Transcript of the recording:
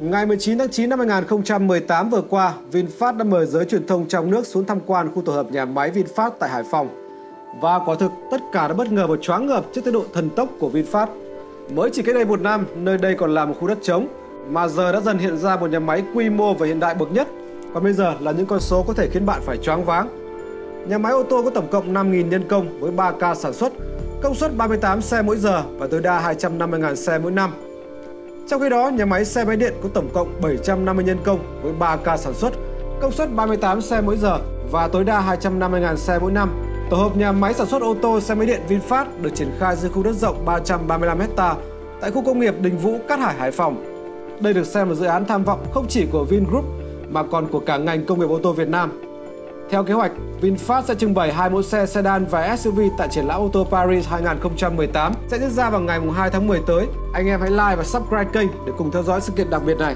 Ngày 19 tháng 9 năm 2018 vừa qua, VinFast đã mời giới truyền thông trong nước xuống tham quan khu tổ hợp nhà máy VinFast tại Hải Phòng. Và quả thực, tất cả đã bất ngờ và choáng ngợp trước tốc độ thần tốc của VinFast. Mới chỉ cách đây một năm, nơi đây còn là một khu đất trống, mà giờ đã dần hiện ra một nhà máy quy mô và hiện đại bậc nhất. Còn bây giờ là những con số có thể khiến bạn phải choáng váng. Nhà máy ô tô có tổng cộng 5.000 nhân công với 3 ca sản xuất, công suất 38 xe mỗi giờ và tối đa 250.000 xe mỗi năm. Trong khi đó, nhà máy xe máy điện có tổng cộng 750 nhân công với 3 ca sản xuất, công suất 38 xe mỗi giờ và tối đa 250.000 xe mỗi năm. Tổ hợp nhà máy sản xuất ô tô xe máy điện VinFast được triển khai dưới khu đất rộng 335 ha tại khu công nghiệp Đình Vũ, Cát Hải, Hải Phòng. Đây được xem là dự án tham vọng không chỉ của Vingroup mà còn của cả ngành công nghiệp ô tô Việt Nam. Theo kế hoạch, VinFast sẽ trưng bày hai mẫu xe sedan và SUV tại triển lãm ô tô Paris 2018 sẽ diễn ra vào ngày 2 tháng 10 tới. Anh em hãy like và subscribe kênh để cùng theo dõi sự kiện đặc biệt này.